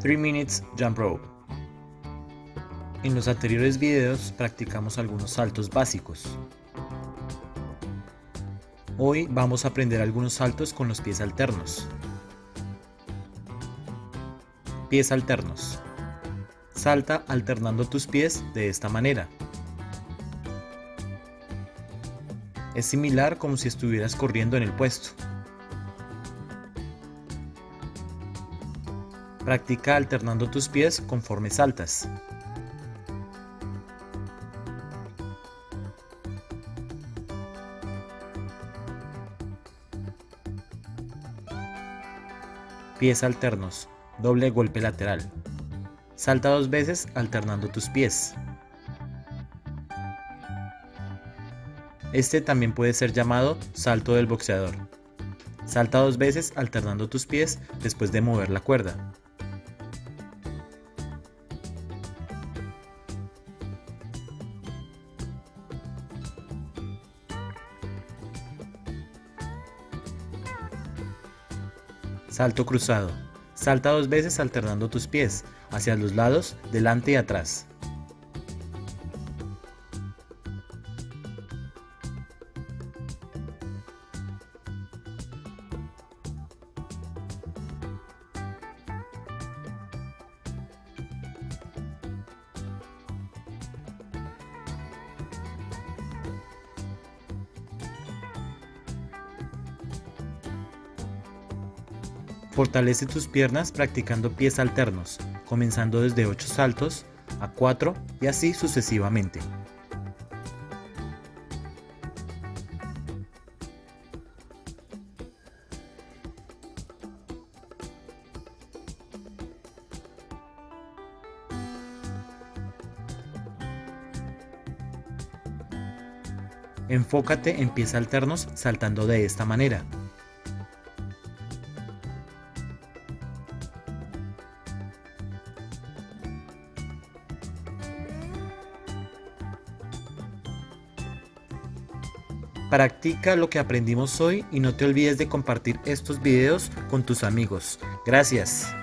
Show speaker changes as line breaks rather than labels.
3 Minutes Jump Rope. En los anteriores videos practicamos algunos saltos básicos. Hoy vamos a aprender algunos saltos con los pies alternos. Pies alternos. Salta alternando tus pies de esta manera. Es similar como si estuvieras corriendo en el puesto. Practica alternando tus pies conforme saltas. Pies alternos, doble golpe lateral. Salta dos veces alternando tus pies. Este también puede ser llamado salto del boxeador. Salta dos veces alternando tus pies después de mover la cuerda. Salto cruzado. Salta dos veces alternando tus pies, hacia los lados, delante y atrás. Fortalece tus piernas practicando pies alternos, comenzando desde 8 saltos a 4 y así sucesivamente. Enfócate en pies alternos saltando de esta manera. Practica lo que aprendimos hoy y no te olvides de compartir estos videos con tus amigos. Gracias.